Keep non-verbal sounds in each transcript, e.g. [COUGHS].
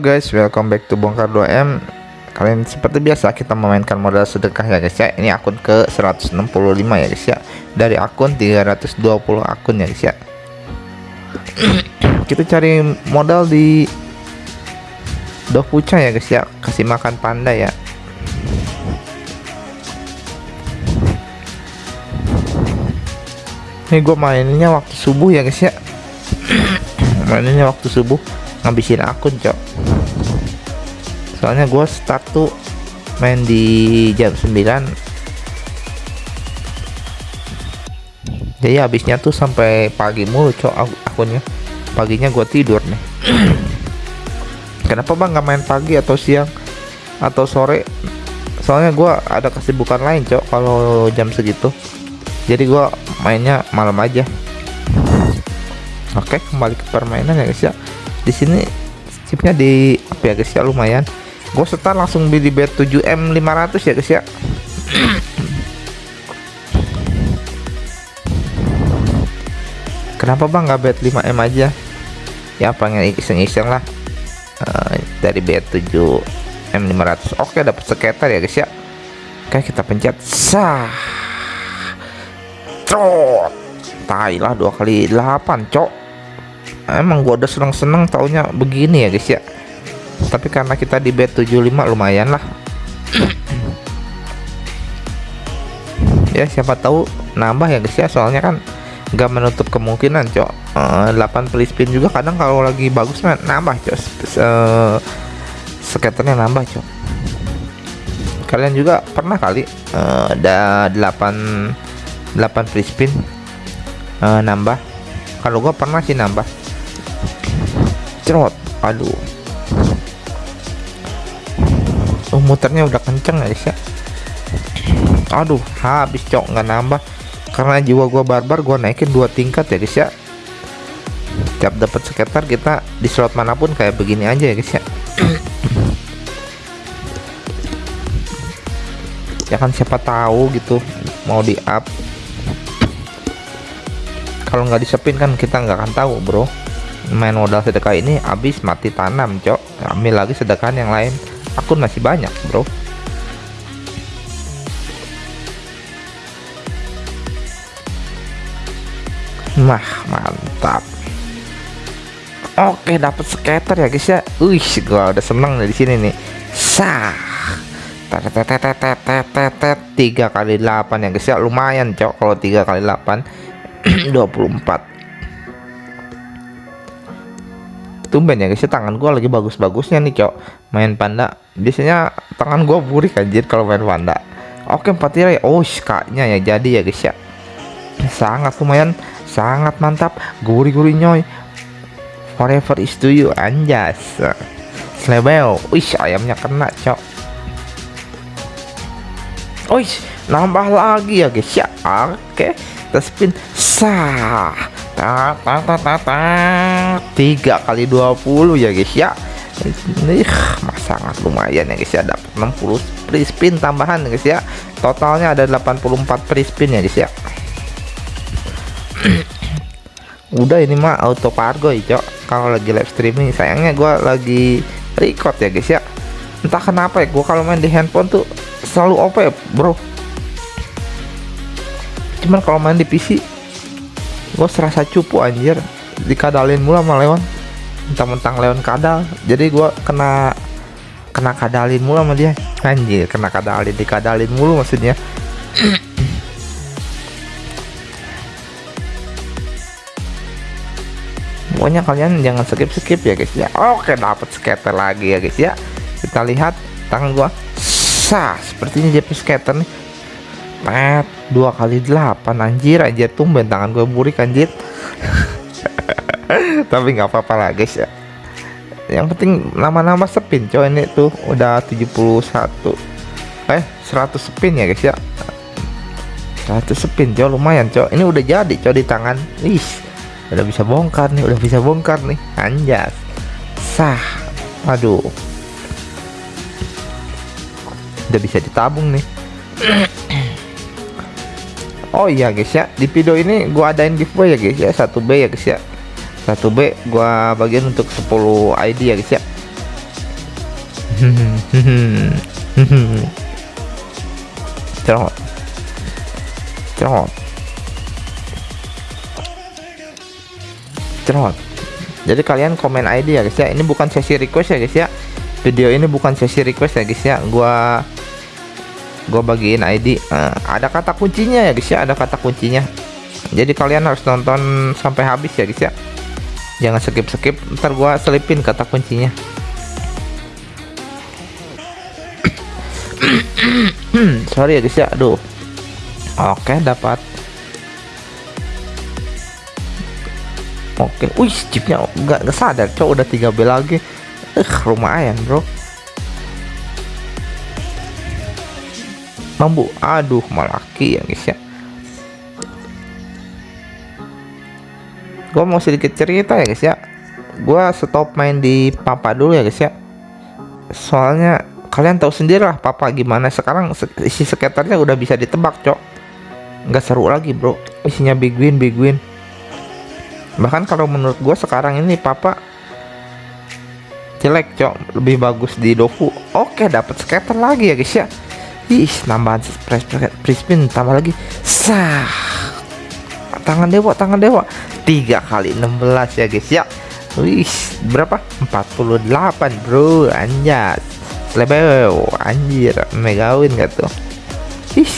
Guys, welcome back to Bongkar 2M Kalian seperti biasa kita memainkan modal sedekah ya guys ya. Ini akun ke 165 ya guys ya. Dari akun 320 akun ya guys ya. [COUGHS] Kita cari modal di Dokucha ya guys ya. Kasih makan panda ya. Ini gue mainnya waktu subuh ya guys ya. [COUGHS] Mainnya waktu subuh ngabisin akun cok. Soalnya gue start tuh main di jam 9 jadi habisnya tuh sampai pagi mulu cok akunnya. Paginya gue tidur nih. [CLEARS THROAT] Kenapa bang nggak main pagi atau siang atau sore? Soalnya gue ada kesibukan lain cok kalau jam segitu. Jadi gue mainnya malam aja. Oke kembali ke permainan ya guys ya di sini chipnya di apa ya guys ya lumayan. Gue setar langsung beli bet 7M 500 ya guys ya. Kenapa bang nggak bet 5M aja? Ya pengen iseng-iseng lah. Uh, dari bet 7M 500 oke dapat sekitar ya guys ya. Oke kita pencet. Sah. Trot. Tai lah dua kali 8 cok emang gua udah seneng-seneng taunya begini ya guys ya. Tapi karena kita di bet 75 lumayan lah. [CLEARS THROAT] Ya siapa tahu nambah ya guys ya. Soalnya kan nggak menutup kemungkinan cok. Uh, 8 free spin juga kadang kalau lagi bagus nambah cok. Uh, nambah cok. Kalian juga pernah kali uh, ada 8 8 free spin uh, nambah? Kalau gua pernah sih nambah cerot aduh. Oh muternya udah kenceng guys ya aduh habis cok. Nggak nambah. Karena jiwa gua barbar gua naikin dua tingkat ya guys ya tiap dapat sekitar kita di slot mana pun kayak begini aja ya guys ya ya kan siapa tahu gitu mau di up kalau nggak disepin kan kita nggak akan tahu bro main modal sedekah ini habis mati tanam cok. Ambil lagi sedekah yang lain. Akun masih banyak bro. Nah mantap. Oke dapat skater ya guys ya. Wih gua udah seneng dari sini nih. Sah. Tiga kali 8 ya guys ya. Lumayan cok kalau tiga kali 8 24 [CLEARS THROAT] tumben ya guys ya tangan gua lagi bagus-bagusnya nih cok. Main panda biasanya tangan gua burik anjir kalau main panda. Oke empat tirai. Oh kaknya ya jadi ya guys ya. Sangat lumayan sangat mantap. Gurih-gurih nyoy. Forever is to you anjas. Slebel wih ayamnya kena cok. Wih nambah lagi ya guys ya. Oke kita spin. Sah tiga kali 20 ya guys ya. Ini sangat lumayan ya guys ya. Dapat 60 free spin tambahan guys ya. Totalnya ada 84 free spin ya guys ya. Udah ini mah auto cargo ya kalau lagi live streaming sayangnya gua lagi record ya guys ya. Entah kenapa ya gua kalau main di handphone tuh selalu OP ya bro. Cuman kalau main di PC gue serasa cupu anjir. Dikadalin mulu sama Leon. Mentang-mentang Leon kadal. Jadi gue kena kena kadalin mulu sama dia. Anjir kena kadalin dikadalin mulu maksudnya. Pokoknya kalian jangan skip skip ya guys ya. Oke dapat skater lagi ya guys ya. Kita lihat tangan gua. Sah sepertinya JP skater nih. Pet dua kali delapan anjir. Anjir tumben tangan gue burik anjir. [LAUGHS] Tapi nggak apa-apa lah guys ya. Yang penting lama-lama spin coy ini tuh udah 71 eh 100 spin ya guys ya? 100 spin coy lumayan coy. Ini udah jadi coy di tangan. Ih udah bisa bongkar nih udah bisa bongkar nih. Anjas. Sah. Aduh. Udah bisa ditabung nih [CLEARS THROAT] Oh iya guys ya. Di video ini gua adain giveaway ya guys ya. 1B ya guys ya. 1B gua bagian untuk 10 ID ya guys ya. [LAUGHS] Cerot cerot cerot jadi kalian komen ID ya guys ya. Ini bukan sesi request ya guys ya. Video ini bukan sesi request ya guys ya. Gua gua bagiin ID nah, ada kata kuncinya ya guys ya. Ada kata kuncinya. Jadi kalian harus nonton sampai habis ya guys ya. Jangan skip skip ntar gua selipin kata kuncinya. [CLEARS THROAT] Sorry ya guys ya. Aduh. Oke dapat. Oke. Wih chipnya nggak sadar cok. Udah 3 B lagi. Eh uh, lumayan bro mambu aduh malaki ya guys ya. Gua mau sedikit cerita ya guys ya. Gua stop main di papa dulu ya guys ya. Soalnya kalian tahu sendiri lah papa gimana. Sekarang isi skaternya udah bisa ditebak cok. Nggak seru lagi bro. Isinya big win big win. Bahkan kalau menurut gue sekarang ini papa jelek cok. Lebih bagus di dofu. Oke dapat skater lagi ya guys ya ih nambahan press spin tambah lagi. Sah. Tangan dewa tangan dewa. Tiga kali 16 ya guys ya. Wih, berapa? 48 bro, anjat Lebeo anjir megawin gak tuh? Ih.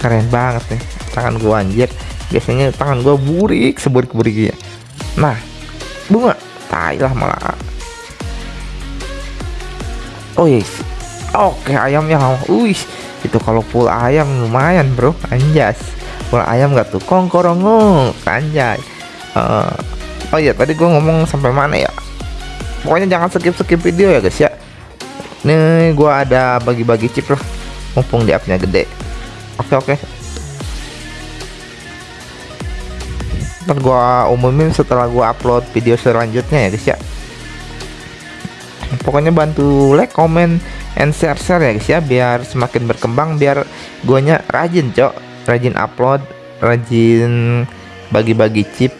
Keren banget nih tangan gua anjir. Biasanya tangan gua burik seburik ya nah bunga. Tai lah malah oh yes oke ayamnya wih itu kalau full ayam lumayan bro. Anjas. Full ayam gak tuh? Kongkorongong anjay uh, oh iya tadi gua ngomong sampai mana ya? Pokoknya jangan skip skip video ya guys ya. Ini gua ada bagi-bagi chip lah mumpung di upnya gede. Oke oke. Ntar gua umumin setelah gua upload video selanjutnya ya guys ya pokoknya bantu like comment and share share ya guys ya biar semakin berkembang biar guanya rajin cok. Rajin upload rajin bagi-bagi chip.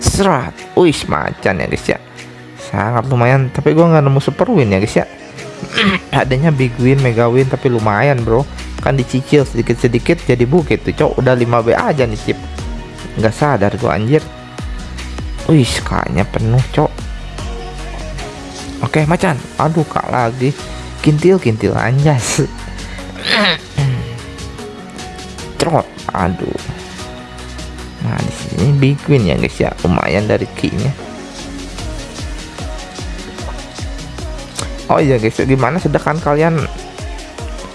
Serat. Wih macan ya guys ya. Sangat lumayan tapi gua nggak nemu super win ya guys ya. [CLEARS THROAT] Adanya big win mega win tapi lumayan bro. Kan dicicil sedikit-sedikit jadi bukit tuh cok. Udah 5B aja nih chip. Nggak sadar gua anjir. Wih kayaknya penuh cok oke macan. Aduh kak lagi. Kintil kintil anjas trot. Aduh. Nah di sini big win ya guys ya. Lumayan dari keynya. Oh iya guys gimana sedangkan kalian?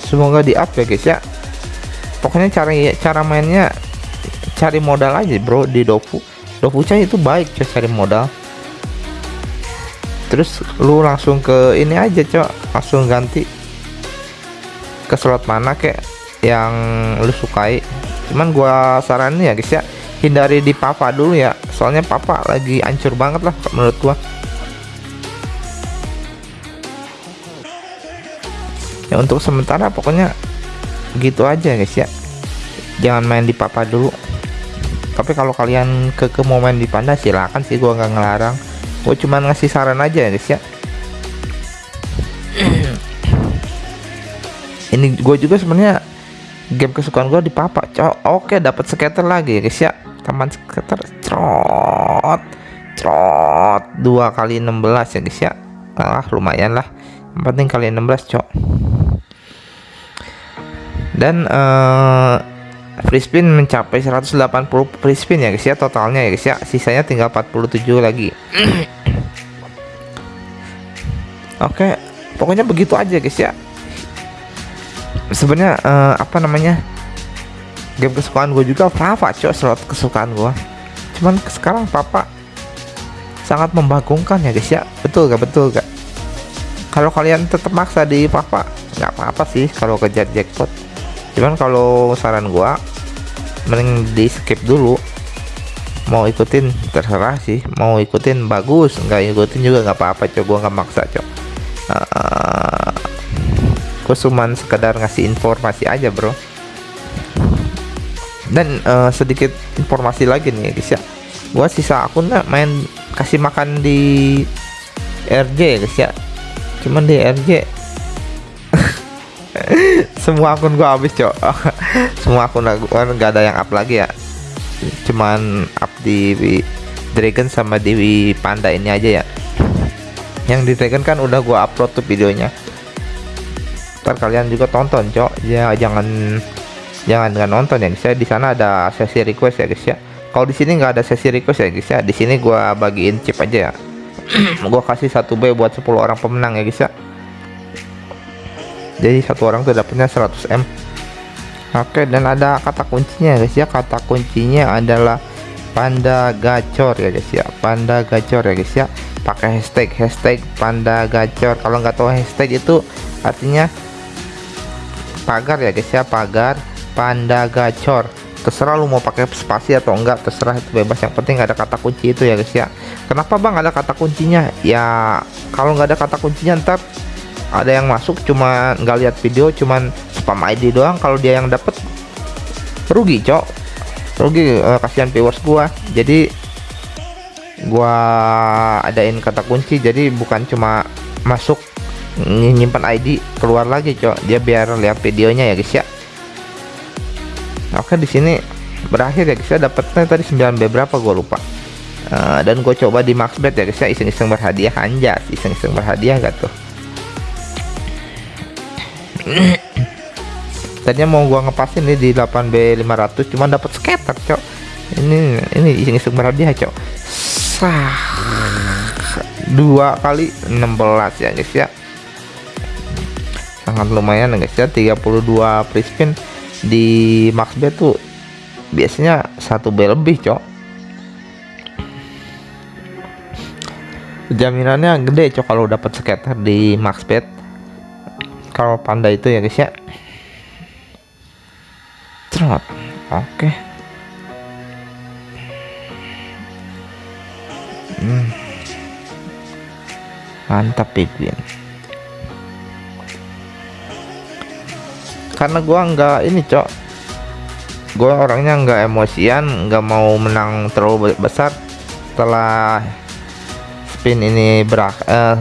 Semoga di up ya guys ya. Pokoknya cari cara mainnya cari modal aja bro di dofu dofu cah itu baik cari modal terus lu langsung ke ini aja cok. Langsung ganti ke slot mana kek yang lu sukai. Cuman gua saranin ya guys ya hindari di papa dulu ya. Soalnya papa lagi hancur banget lah menurut gua. Ya untuk sementara pokoknya gitu aja guys ya. Jangan main di papa dulu. Tapi kalau kalian ke ke mau main di panda silakan sih gua nggak ngelarang gua cuma ngasih saran aja ya guys ya. [CLEARS THROAT] Ini gue juga sebenarnya game kesukaan gue di papa Cok, oke dapat skater lagi ya guys ya. Taman skater trot trot dua kali 16 ya guys ya. Ah lumayan lah. Yang penting kali 16 cok. Dan uh, free spin mencapai 180 free spin ya guys ya totalnya ya guys ya. Sisanya tinggal 47 lagi. [CLEARS THROAT] Oke okay, pokoknya begitu aja guys ya. Sebenarnya uh, apa namanya game kesukaan gue juga Papa cok slot kesukaan gue cuman sekarang Papa sangat membagongkan ya guys ya. Betul gak betul gak kalau kalian tetap maksa di Papa nggak apa-apa sih kalau kejar jackpot cuman kalau saran gua mending di skip dulu. Mau ikutin terserah sih. Mau ikutin bagus. Nggak ikutin juga nggak apa-apa cok. Gua nggak maksa cok. Uh, gua cuman sekedar ngasih informasi aja bro. Dan uh, sedikit informasi lagi nih guys ya. Gua sisa akunnya main kasih makan di RJ guys ya. Cuman di RJ [LAUGHS] semua akun gua habis cok. [LAUGHS] Semua akun gua nggak ada yang up lagi ya. Cuman up di Dragon sama Dewi Panda ini aja ya. Yang di Dragon kan udah gua upload tuh videonya. Ntar kalian juga tonton cok. Ya jangan jangan nggak nonton ya guys ya. Di sana ada sesi request ya guys ya. Kalau di sini nggak ada sesi request ya guys ya. Di sini gua bagiin chip aja ya. [CLEARS THROAT] Gua kasih satu B buat 10 orang pemenang ya guys ya jadi satu orang tuh dapatnya 100 M. Oke dan ada kata kuncinya guys ya. Kata kuncinya adalah panda gacor ya guys ya. Panda gacor ya guys ya. Pakai hashtag hashtag panda gacor. Kalau nggak tahu hashtag itu artinya pagar ya guys ya. Pagar panda gacor. Terserah lu mau pakai spasi atau enggak terserah itu bebas. Yang penting ada kata kunci itu ya guys ya. Kenapa bang ada kata kuncinya? Ya kalau nggak ada kata kuncinya ntar ada yang masuk cuma nggak lihat video cuman spam ID doang. Kalau dia yang dapet rugi cok. Rugi uh, kasihan viewers gua. Jadi gua adain kata kunci. Jadi bukan cuma masuk nyimpan ID keluar lagi cok. Dia biar lihat videonya ya guys ya. Oke di sini berakhir ya guys ya. Dapatnya tadi 9B berapa gue lupa. Uh, dan gue coba di max bet ya guys ya. Iseng-iseng berhadiah anjas. Iseng-iseng berhadiah gak tuh tadinya mau gua ngepasin nih di 8B 500 cuma dapat scatter cok. Ini ini iseng-iseng berhadiah cok. Sah. Dua kali 16 ya guys ya. Sangat lumayan guys ya. 32 free di max bet tuh biasanya satu B lebih cok. Jaminannya gede cok kalau dapat scatter di max bet kalau panda itu ya guys ya. Trot. Oke. Hmm. mantap penguin karena gua nggak ini cok. Gua orangnya nggak emosian nggak mau menang terlalu besar. Setelah spin ini berak uh,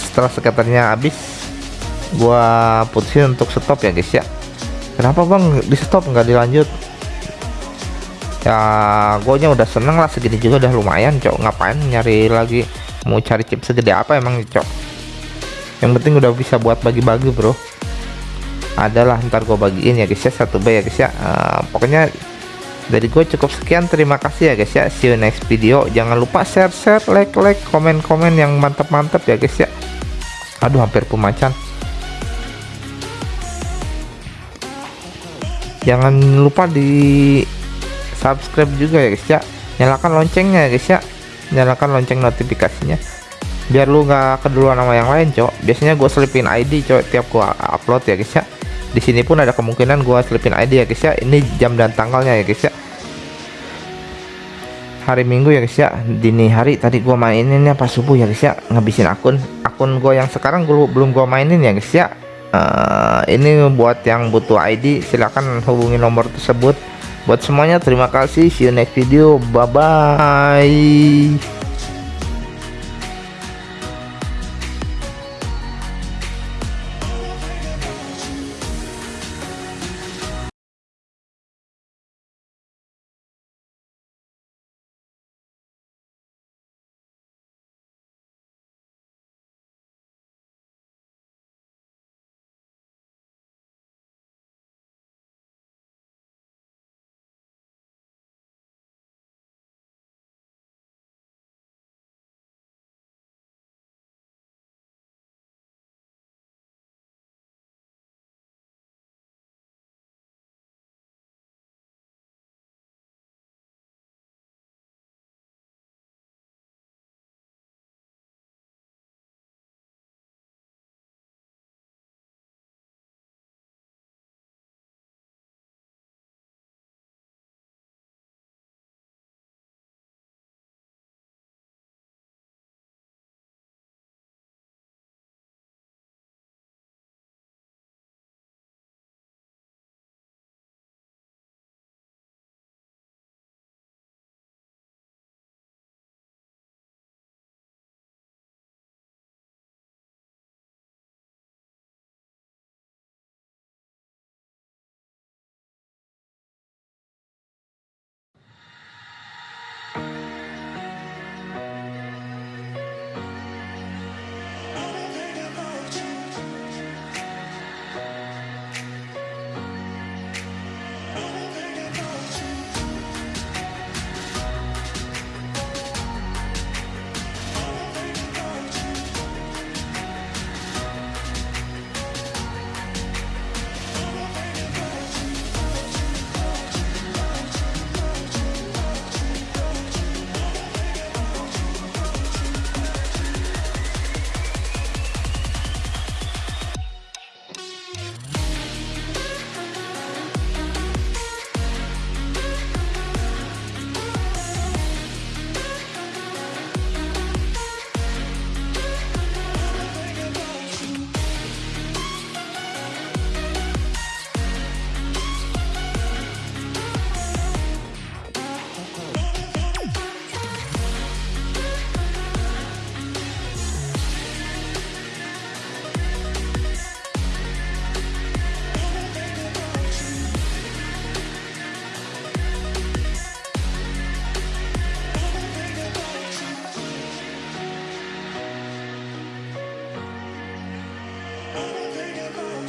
setelah skaternya habis gua putusin untuk stop ya guys ya. Kenapa bang? Di stop nggak dilanjut. Ya gue nya udah seneng lah segini juga udah lumayan cok. Ngapain nyari lagi? Mau cari chip segede apa emang cok? Yang penting udah bisa buat bagi-bagi bro. Adalah ntar gue bagiin ya guys ya. Satu B ya guys ya. Uh, pokoknya dari gue cukup sekian. Terima kasih ya guys ya. See you next video. Jangan lupa share share like like komen komen yang mantap mantap ya guys ya. Aduh hampir pemacan jangan lupa di subscribe juga ya guys ya. Nyalakan loncengnya ya guys ya. Nyalakan lonceng notifikasinya. Biar lu nggak keduluan sama yang lain cok biasanya gue selipin ID cok tiap gua upload ya guys ya. Di sini pun ada kemungkinan gua selipin ID ya guys ya. Ini jam dan tanggalnya ya guys ya. Hari minggu ya guys ya. Dini hari tadi gua maininnya pas subuh ya guys ya. Ngabisin akun. Akun gua yang sekarang gua belum gua mainin ya guys ya uh, ini buat yang butuh ID silahkan hubungi nomor tersebut. Buat semuanya terima kasih. See you next video. Bye bye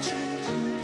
to you.